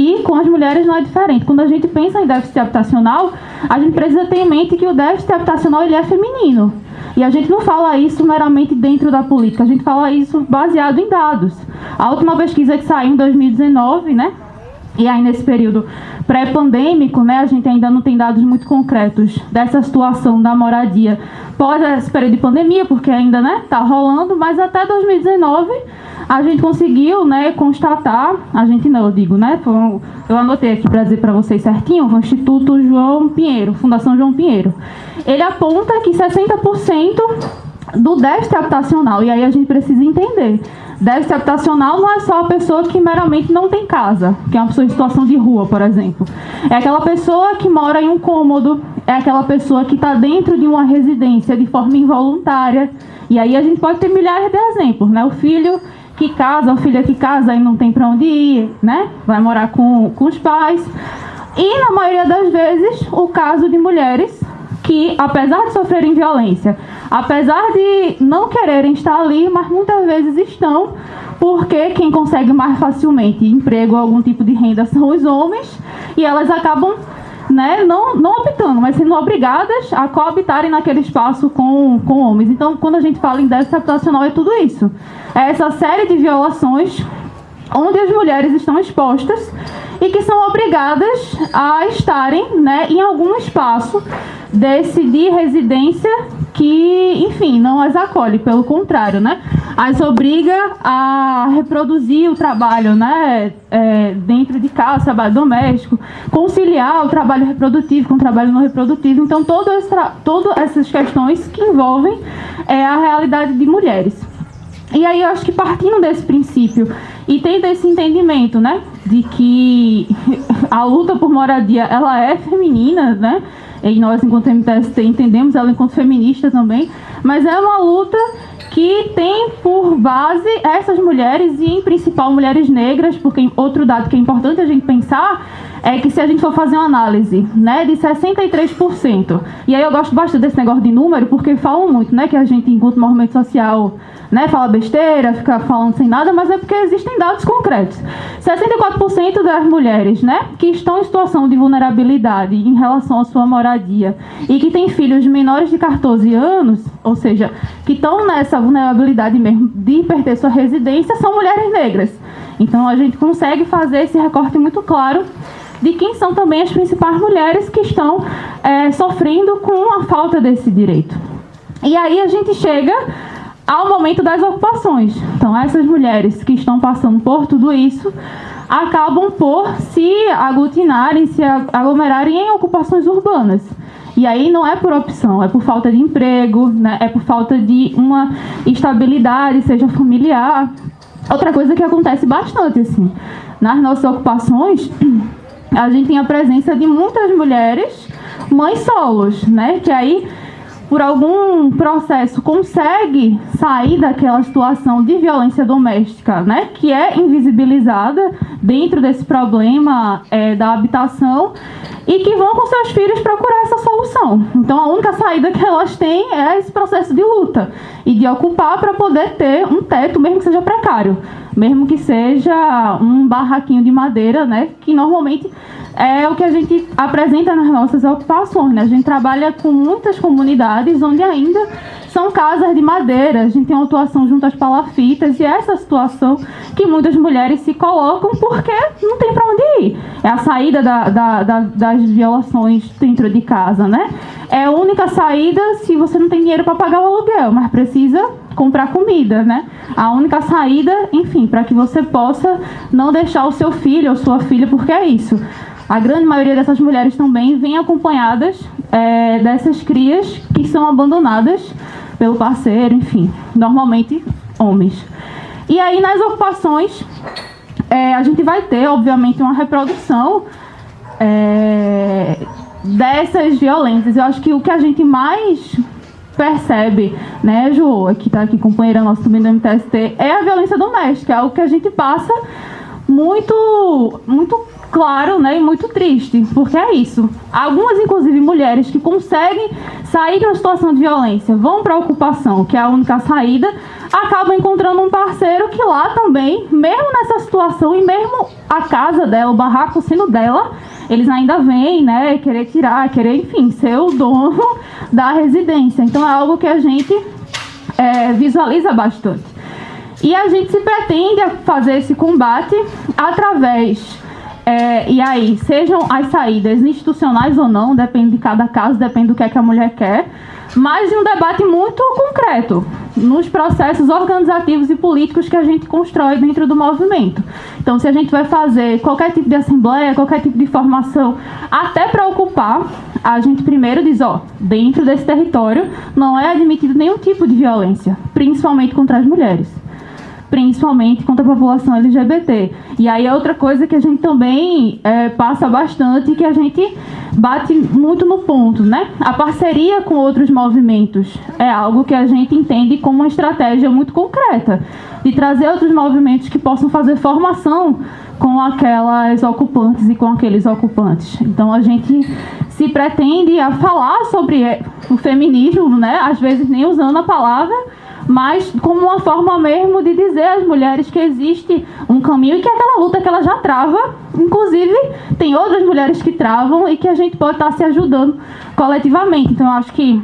E com as mulheres não é diferente. Quando a gente pensa em déficit habitacional, a gente precisa ter em mente que o déficit habitacional ele é feminino. E a gente não fala isso meramente dentro da política, a gente fala isso baseado em dados. A última pesquisa que saiu em 2019, né, e aí nesse período pré-pandêmico, né, a gente ainda não tem dados muito concretos dessa situação da moradia pós esse período de pandemia, porque ainda né, tá rolando, mas até 2019 a gente conseguiu né, constatar, a gente não, eu digo, né, um, eu anotei aqui para dizer para vocês certinho, o Instituto João Pinheiro, Fundação João Pinheiro, ele aponta que 60% do déficit habitacional, e aí a gente precisa entender, déficit habitacional não é só a pessoa que meramente não tem casa, que é uma pessoa em situação de rua, por exemplo. É aquela pessoa que mora em um cômodo, é aquela pessoa que está dentro de uma residência de forma involuntária. E aí a gente pode ter milhares de exemplos, né? O filho que casa, a filha que casa e não tem para onde ir, né? Vai morar com, com os pais. E na maioria das vezes, o caso de mulheres que, apesar de sofrerem violência, apesar de não quererem estar ali, mas muitas vezes estão, porque quem consegue mais facilmente emprego ou algum tipo de renda são os homens, e elas acabam né, não, não optando, mas sendo obrigadas a coabitarem naquele espaço com, com homens. Então, quando a gente fala em déficit habitacional, é tudo isso. É essa série de violações onde as mulheres estão expostas e que são obrigadas a estarem né, em algum espaço desse de residência que, enfim, não as acolhe, pelo contrário, né? As obriga a reproduzir o trabalho, né? É, dentro de casa, trabalho doméstico, conciliar o trabalho reprodutivo com o trabalho não reprodutivo. Então, todas, todas essas questões que envolvem é, a realidade de mulheres. E aí eu acho que partindo desse princípio e tendo esse entendimento, né, de que a luta por moradia ela é feminina, né, e nós, enquanto MTST, entendemos ela enquanto feminista também, mas é uma luta que tem por base essas mulheres e, em principal, mulheres negras, porque outro dado que é importante a gente pensar é que se a gente for fazer uma análise né, de 63%, e aí eu gosto bastante desse negócio de número, porque falam muito né, que a gente, enquanto movimento social, né, fala besteira, fica falando sem nada, mas é porque existem dados concretos. 64% das mulheres né, que estão em situação de vulnerabilidade em relação à sua moradia e que têm filhos menores de 14 anos, ou seja, que estão nessa vulnerabilidade mesmo de perder sua residência, são mulheres negras. Então a gente consegue fazer esse recorte muito claro de quem são também as principais mulheres que estão é, sofrendo com a falta desse direito. E aí a gente chega ao momento das ocupações. Então, essas mulheres que estão passando por tudo isso acabam por se aglutinarem, se aglomerarem em ocupações urbanas. E aí não é por opção, é por falta de emprego, né? é por falta de uma estabilidade, seja familiar. Outra coisa que acontece bastante, assim, nas nossas ocupações, a gente tem a presença de muitas mulheres mães solos, né? Que aí por algum processo consegue sair daquela situação de violência doméstica, né, que é invisibilizada dentro desse problema é, da habitação e que vão com seus filhos procurar essa solução. Então a única saída que elas têm é esse processo de luta e de ocupar para poder ter um teto, mesmo que seja precário, mesmo que seja um barraquinho de madeira, né, que normalmente é o que a gente apresenta nas nossas ocupações. Né? A gente trabalha com muitas comunidades onde ainda são casas de madeira, a gente tem uma atuação junto às palafitas e essa situação que muitas mulheres se colocam porque não tem para onde ir. É a saída da, da, da, das violações dentro de casa, né? É a única saída se você não tem dinheiro para pagar o aluguel, mas precisa comprar comida, né? A única saída, enfim, para que você possa não deixar o seu filho ou sua filha, porque é isso. A grande maioria dessas mulheres também vem acompanhadas é, dessas crias que são abandonadas pelo parceiro, enfim, normalmente homens. E aí nas ocupações é, a gente vai ter, obviamente, uma reprodução é, dessas violências. Eu acho que o que a gente mais percebe, né, Joa, que está aqui companheira nossa também do MTST, é a violência doméstica, é algo que a gente passa muito, muito claro né, e muito triste, porque é isso. Algumas, inclusive, mulheres que conseguem sair de uma situação de violência, vão para a ocupação, que é a única saída, acaba encontrando um parceiro que lá também, mesmo nessa situação e mesmo a casa dela, o barraco sendo dela, eles ainda vêm, né, querer tirar, querer, enfim, ser o dono da residência. Então é algo que a gente é, visualiza bastante. E a gente se pretende fazer esse combate através é, e aí, sejam as saídas institucionais ou não, depende de cada caso, depende do que, é que a mulher quer, mas de um debate muito concreto nos processos organizativos e políticos que a gente constrói dentro do movimento. Então, se a gente vai fazer qualquer tipo de assembleia, qualquer tipo de formação, até para ocupar, a gente primeiro diz, ó, dentro desse território não é admitido nenhum tipo de violência, principalmente contra as mulheres principalmente contra a população LGBT. E aí é outra coisa que a gente também é, passa bastante, que a gente bate muito no ponto, né? A parceria com outros movimentos é algo que a gente entende como uma estratégia muito concreta de trazer outros movimentos que possam fazer formação com aquelas ocupantes e com aqueles ocupantes. Então a gente se pretende a falar sobre o feminismo, né? Às vezes nem usando a palavra, mas como uma forma mesmo de dizer às mulheres que existe um caminho e que aquela luta que ela já trava, inclusive tem outras mulheres que travam e que a gente pode estar se ajudando coletivamente. Então eu acho que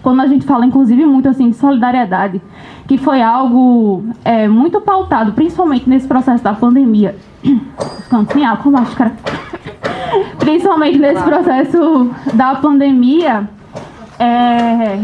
quando a gente fala, inclusive, muito assim de solidariedade, que foi algo é, muito pautado, principalmente nesse processo da pandemia. Ficando sem água, máscara. principalmente nesse processo da pandemia, é,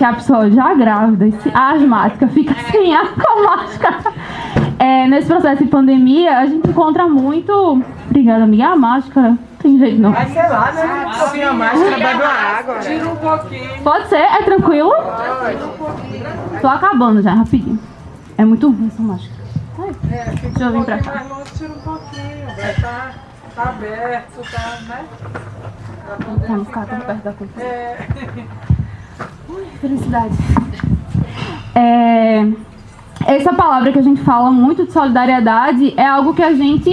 que a pessoa já grávida, asmática, fica sem ar com máscara. É, nesse processo de pandemia, a gente encontra muito. Obrigada, amiga. A máscara. Tem jeito não. Mas sei lá, né? Um pouquinho a máscara, bebe uma água. Tira um pouquinho. Pode ser? É tranquilo? Tô acabando já, rapidinho. É muito ruim essa máscara. Ai, É, fica Deixa eu um vir pra cá. mais longe, tira um pouquinho. Vai tá, tá aberto, tá, né? Pra poder Pra não ficar tão perto da coisa. É, Felicidade. É, essa palavra que a gente fala muito de solidariedade é algo que a gente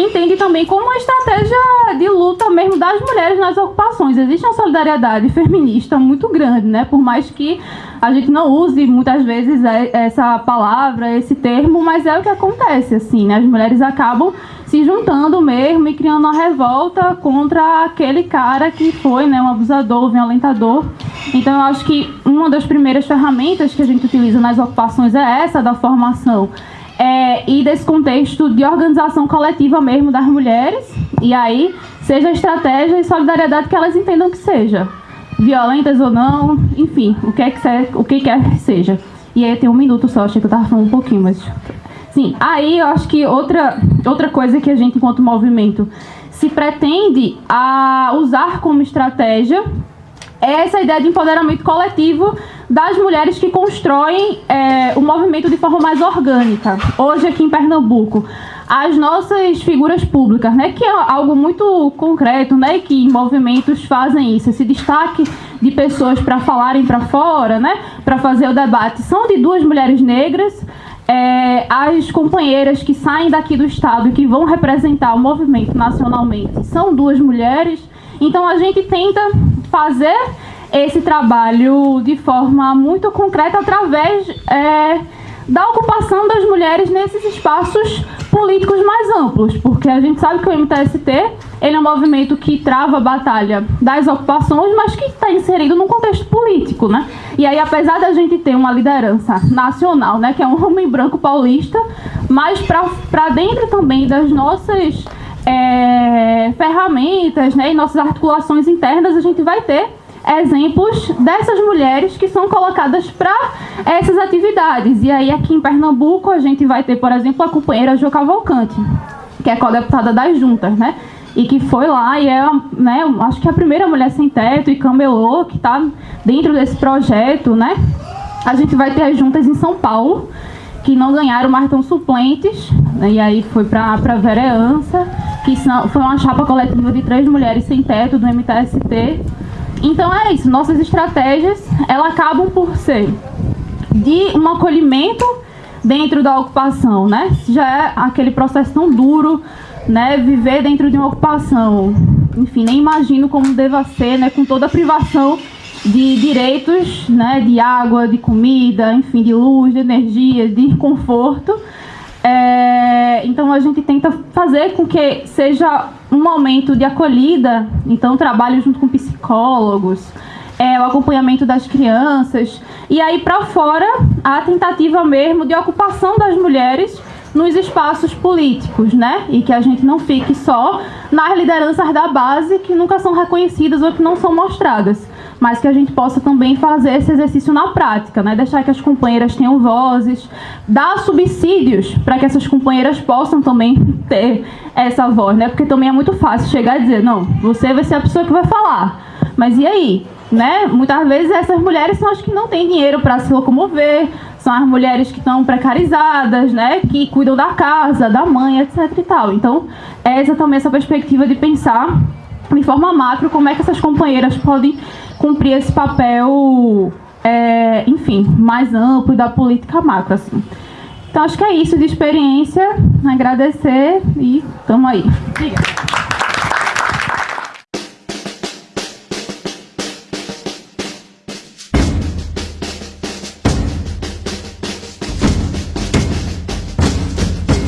entende também como uma estratégia de luta mesmo das mulheres nas ocupações. Existe uma solidariedade feminista muito grande, né? Por mais que a gente não use muitas vezes é- essa palavra, esse termo, mas é o que acontece, assim, né? As mulheres acabam se juntando mesmo e criando uma revolta contra aquele cara que foi, né, um abusador, violentador. Então eu acho que uma das primeiras ferramentas que a gente utiliza nas ocupações é essa da formação. É, e desse contexto de organização coletiva mesmo das mulheres, e aí seja estratégia e solidariedade que elas entendam que seja. Violentas ou não, enfim, o que, é que, se- o que quer que seja. E aí tem um minuto só, achei que eu tava falando um pouquinho, mas. Sim, aí eu acho que outra, outra coisa que a gente, enquanto movimento, se pretende a usar como estratégia é essa ideia de empoderamento coletivo das mulheres que constroem é, o movimento de forma mais orgânica. Hoje aqui em Pernambuco, as nossas figuras públicas, né, que é algo muito concreto, né, que movimentos fazem isso, esse destaque de pessoas para falarem para fora, né, para fazer o debate, são de duas mulheres negras. É, as companheiras que saem daqui do estado e que vão representar o movimento nacionalmente são duas mulheres. Então a gente tenta fazer esse trabalho de forma muito concreta através é, da ocupação das mulheres nesses espaços políticos mais amplos, porque a gente sabe que o MTST ele é um movimento que trava a batalha das ocupações, mas que está inserido num contexto político, né? E aí, apesar da gente ter uma liderança nacional, né, que é um homem branco paulista, mas para dentro também das nossas é, ferramentas né, e nossas articulações internas, a gente vai ter exemplos dessas mulheres que são colocadas para essas atividades. E aí aqui em Pernambuco a gente vai ter, por exemplo, a companheira Jo Cavalcante, que é co-deputada das juntas, né? E que foi lá e é, né, acho que é a primeira mulher sem teto e camelô que está dentro desse projeto, né? A gente vai ter as juntas em São Paulo, que não ganharam, mas estão suplentes, né? e aí foi para a vereança, que são, foi uma chapa coletiva de três mulheres sem teto do MTST. Então é isso, nossas estratégias, elas acabam por ser de um acolhimento dentro da ocupação, né? Já é aquele processo tão duro, né? Viver dentro de uma ocupação, enfim, nem imagino como deva ser, né? Com toda a privação de direitos, né, de água, de comida, enfim, de luz, de energia, de conforto. É, então a gente tenta fazer com que seja um momento de acolhida, então trabalho junto com psicólogos, é, o acompanhamento das crianças e aí para fora a tentativa mesmo de ocupação das mulheres nos espaços políticos, né? E que a gente não fique só nas lideranças da base que nunca são reconhecidas ou que não são mostradas, mas que a gente possa também fazer esse exercício na prática, né? Deixar que as companheiras tenham vozes, dar subsídios para que essas companheiras possam também ter essa voz, né? Porque também é muito fácil chegar e dizer, não, você vai ser a pessoa que vai falar. Mas e aí? Né? Muitas vezes essas mulheres são as que não têm dinheiro para se locomover, são as mulheres que estão precarizadas, né? Que cuidam da casa, da mãe, etc e tal. Então, é exatamente essa perspectiva de pensar de forma macro como é que essas companheiras podem cumprir esse papel, é, enfim, mais amplo da política macro, assim. Então, acho que é isso de experiência. Agradecer e estamos aí. Obrigada.